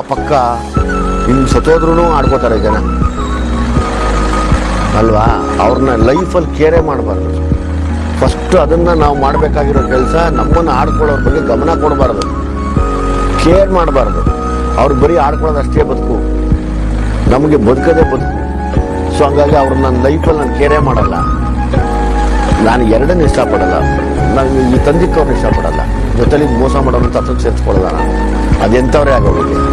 ಪಕ್ಕ ಇನ್ನು ಸತ್ತೋದ್ರೂ ಆಡ್ಕೋತಾರೆ ಜನ. ಅಲ್ವಾ? ಅವ್ರನ್ನ ಲೈಫಲ್ಲಿ ಕೇರ್ ಮಾಡಬಾರ್ದು. ಫಸ್ಟ್ ಅದನ್ನು ನಾವು ಮಾಡಬೇಕಾಗಿರೋ ಕೆಲಸ ನಮ್ಮನ್ನು ಆಡ್ಕೊಳ್ಳೋರ ಬಗ್ಗೆ ಗಮನ ಕೊಡಬಾರ್ದು. ಕೇರ್ ಮಾಡಬಾರ್ದು. ಅವ್ರು ಬರೀ ಆಡ್ಕೊಳ್ಳೋದು ಅಷ್ಟೇ ಬದುಕು. ನಮಗೆ ಬದುಕದೇ ಬದುಕು. ಸೊ ಹಂಗಾಗಿ ಅವ್ರನ್ನ ನನ್ನ ಲೈಫಲ್ಲಿ ನಾನು ಕೇರೇ ಮಾಡಲ್ಲ. ನಾನು ಎರಡನ್ನೂ ಇಷ್ಟಪಡಲ್ಲ. ನಾನು ಈ ತಂದಿಕ್ಕವ್ರನ್ನ ಇಷ್ಟಪಡಲ್ಲ. ಜೊತೆಲಿ ಮೋಸ ಮಾಡೋದು ತತ್ವ ಸೇರಿಸ್ಕೊಳ್ಳಲ್ಲ ನಾನು. ಅದೆಂಥವ್ರೇ ಆಗೋಗ್ಲಿ.